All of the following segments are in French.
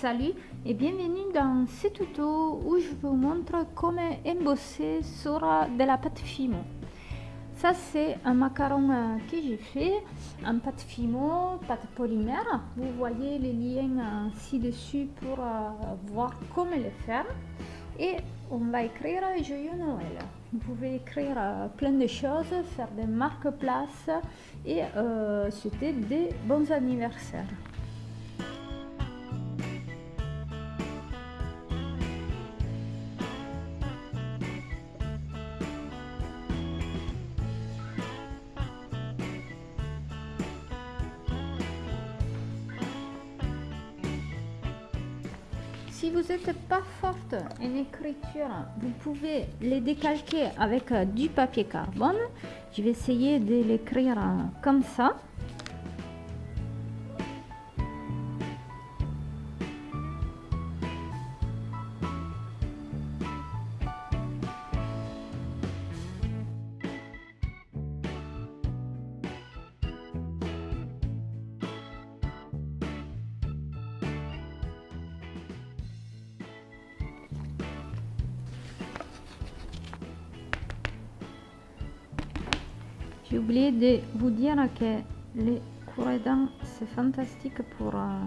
Salut et bienvenue dans ce tuto où je vous montre comment embosser sur de la pâte fimo. Ça c'est un macaron euh, que j'ai fait en pâte fimo, pâte polymère. Vous voyez les liens euh, ci-dessus pour euh, voir comment le faire. Et on va écrire Joyeux Noël. Vous pouvez écrire plein de choses, faire des marque-places et souhaiter des bons anniversaires. Si vous n'êtes pas forte en écriture, vous pouvez les décalquer avec euh, du papier carbone. Je vais essayer de l'écrire euh, comme ça. J'ai oublié de vous dire que les courants c'est fantastique pour, euh,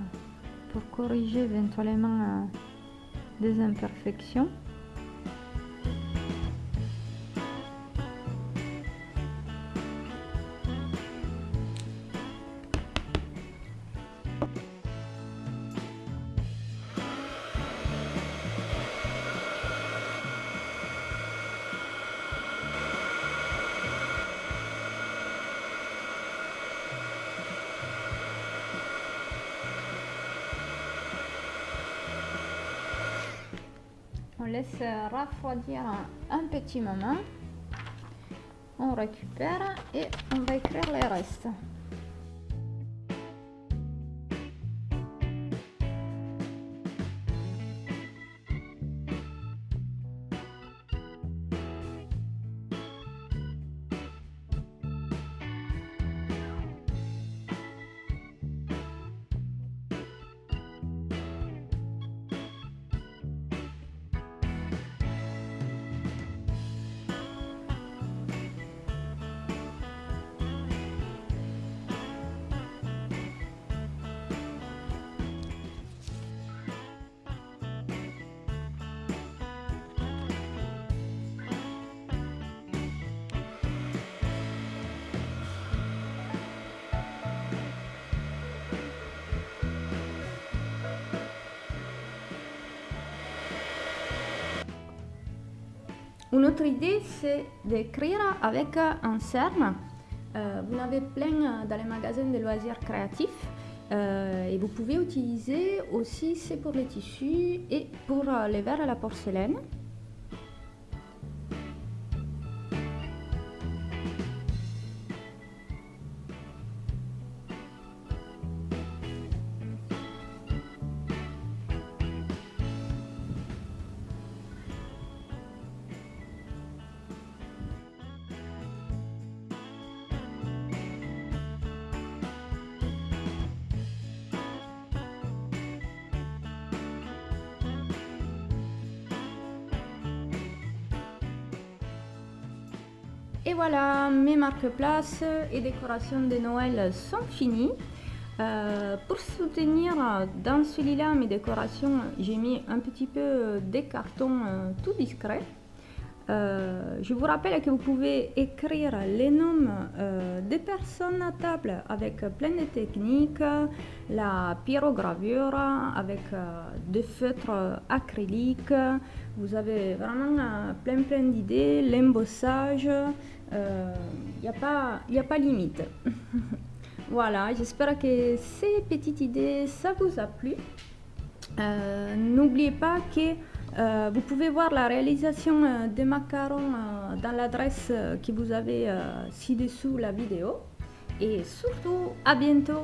pour corriger éventuellement euh, des imperfections. Laisse refroidir un petit moment. On récupère et on va écrire les restes. Une autre idée, c'est d'écrire avec un CERN. Euh, vous en avez plein dans les magasins de loisirs créatifs. Euh, et vous pouvez utiliser aussi, c'est pour les tissus et pour les verres et la porcelaine. Et voilà, mes marque-places et décorations de Noël sont finies. Euh, pour soutenir dans celui-là mes décorations, j'ai mis un petit peu des cartons euh, tout discrets. Euh, je vous rappelle que vous pouvez écrire les noms des personnes à table avec plein de techniques, la pyrogravure avec des feutres acryliques, vous avez vraiment plein plein d'idées, l'embossage, il n'y a, pas, a pas limite. voilà, j'espère que ces petites idées, ça vous a plu. Euh, n'oubliez pas que euh, vous pouvez voir la réalisation euh, des macarons dans l'adresse que vous avez ci-dessous la vidéo. Et surtout, à bientôt